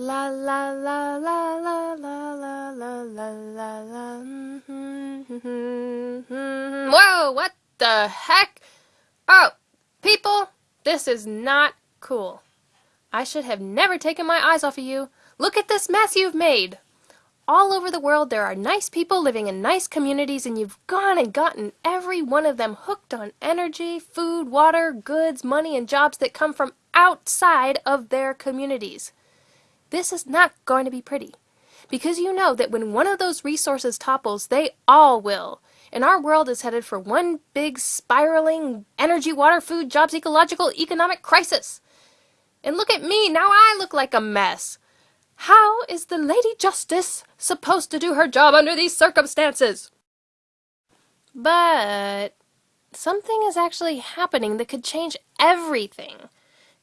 La la la la la la la la la la la. Mm-hmm. Whoa, what the heck? Oh, people, this is not cool. I should have never taken my eyes off of you. Look at this mess you've made. All over the world there are nice people living in nice communities and you've gone and gotten every one of them hooked on energy, food, water, goods, money, and jobs that come from outside of their communities. This is not going to be pretty. Because you know that when one of those resources topples, they all will. And our world is headed for one big spiraling energy, water, food, jobs, ecological, economic crisis. And look at me, now I look like a mess. How is the Lady Justice supposed to do her job under these circumstances? But something is actually happening that could change everything.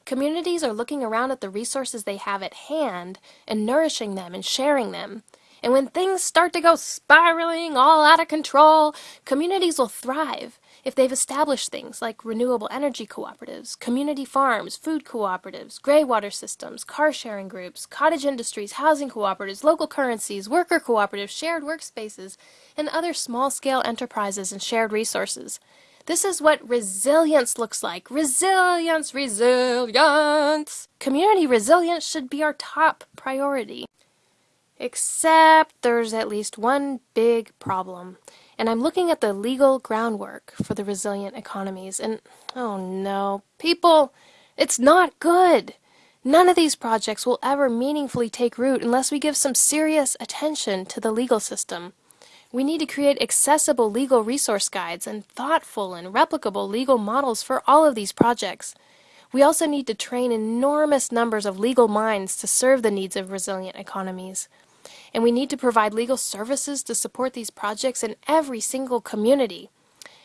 Communities are looking around at the resources they have at hand and nourishing them and sharing them. And when things start to go spiraling all out of control, communities will thrive if they've established things like renewable energy cooperatives, community farms, food cooperatives, gray water systems, car sharing groups, cottage industries, housing cooperatives, local currencies, worker cooperatives, shared workspaces, and other small scale enterprises and shared resources. This is what resilience looks like. Resilience, resilience. Community resilience should be our top priority. Except there's at least one big problem. And I'm looking at the legal groundwork for the resilient economies, and oh no, people, it's not good. None of these projects will ever meaningfully take root unless we give some serious attention to the legal system. We need to create accessible legal resource guides and thoughtful and replicable legal models for all of these projects. We also need to train enormous numbers of legal minds to serve the needs of resilient economies. And we need to provide legal services to support these projects in every single community.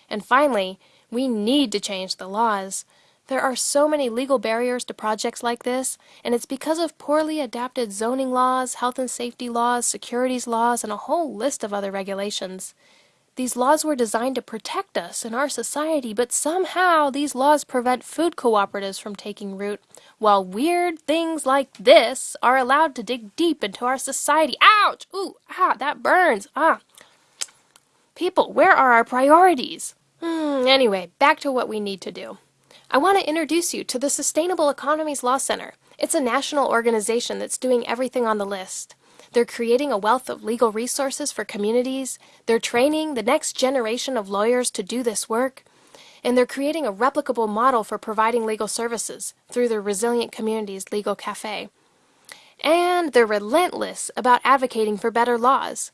And finally, we need to change the laws. There are so many legal barriers to projects like this, and it's because of poorly adapted zoning laws, health and safety laws, securities laws, and a whole list of other regulations. These laws were designed to protect us and our society, but somehow these laws prevent food cooperatives from taking root, while weird things like this are allowed to dig deep into our society. Ouch! Ooh, ah, that burns. Ah. People, where are our priorities? Hmm, anyway, back to what we need to do. I want to introduce you to the Sustainable Economies Law Center. It's a national organization that's doing everything on the list. They're creating a wealth of legal resources for communities. They're training the next generation of lawyers to do this work. And they're creating a replicable model for providing legal services through the Resilient Communities Legal Cafe. And they're relentless about advocating for better laws.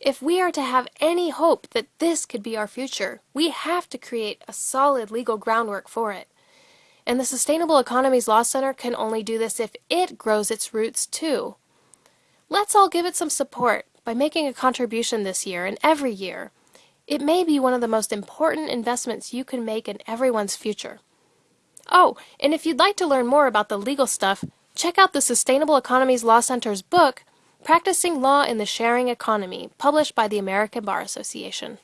If we are to have any hope that this could be our future, we have to create a solid legal groundwork for it. And the Sustainable Economies Law Center can only do this if it grows its roots too. Let's all give it some support by making a contribution this year and every year. It may be one of the most important investments you can make in everyone's future. Oh, and if you'd like to learn more about the legal stuff, check out the Sustainable Economies Law Center's book, Practicing Law in the Sharing Economy, published by the American Bar Association.